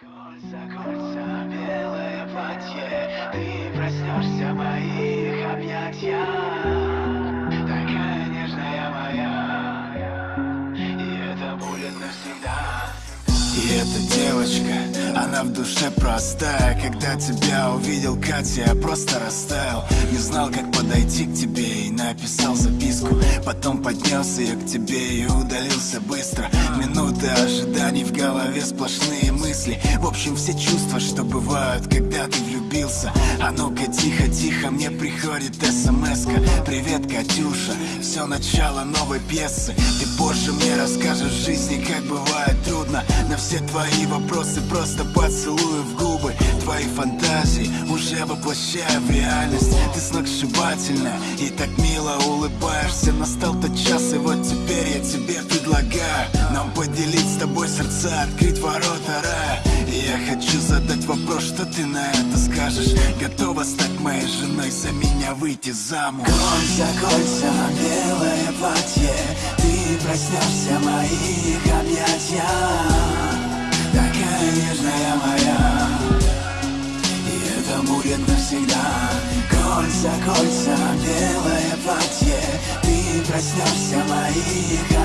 Кольца, кольца, белое платье, ты проснешься в моих объятиях, такая нежная моя, и это будет навсегда. И эта девочка, она в душе простая. Когда тебя увидел, Катя, я просто растаял. Не знал, как подойти к тебе и написал записку. Потом поднес ее к тебе и удалился быстро. Минуты ожиданий в голове сплошные мысли В общем, все чувства, что бывают, когда ты влюбился. А ну-ка, тихо-тихо, мне приходит смс -ка. Привет, Катюша, все начало новой пьесы. Ты позже мне расскажешь в жизни, как бывает трудно. На все твои вопросы просто поцелую в губы Твои фантазии уже воплощаю в реальность. Ты сногсшибательная и так мило улыбаешься. Настал тот час, и вот теперь я тебе предлагаю Нам поделить с тобой сердца, открыть ворота рая И я хочу задать вопрос, что ты на это скажешь? Готова стать моей женой, за меня выйти замуж? Кольца, кольца, белое платье, ты проснешься в моих объятиях, будет навсегда. Кольца, кольца, белое платье, ты проснешься моих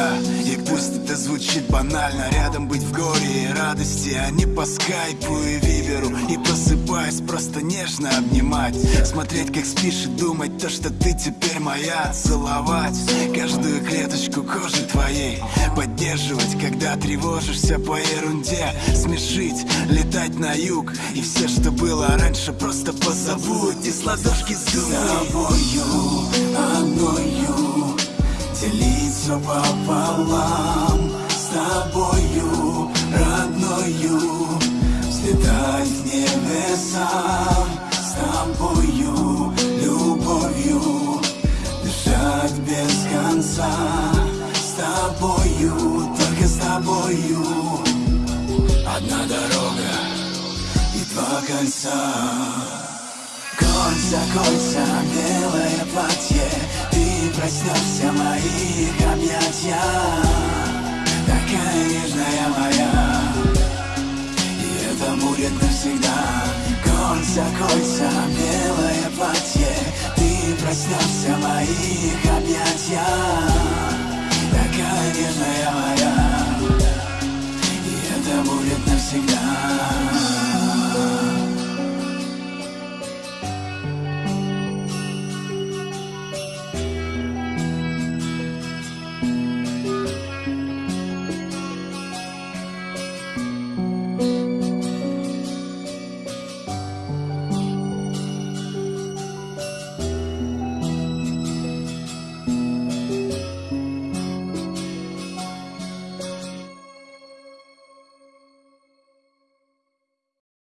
навсегда И пусть это звучит банально Рядом быть в горе и радости А не по скайпу и виберу И просыпаясь просто нежно обнимать. Смотреть как спишь и думать То, что ты теперь моя. Целовать каждую клеточку кожи твоей. Поддерживать, когда тревожишься по ерунде. Смешить, летать на юг. И все, что было раньше, просто позабудь. И с ладошки С тобою, одною Делиться пополам С тобою, родною. Взлетать в небеса С тобою, любовью. Дышать без конца С тобою, только с тобою. Одна дорога и два кольца. Кольца, кольца, белое платье Ты проснешься в моих объятиях Такая нежная моя. И это будет навсегда. Кольца, кольца, белое платье. Ты проснешься моих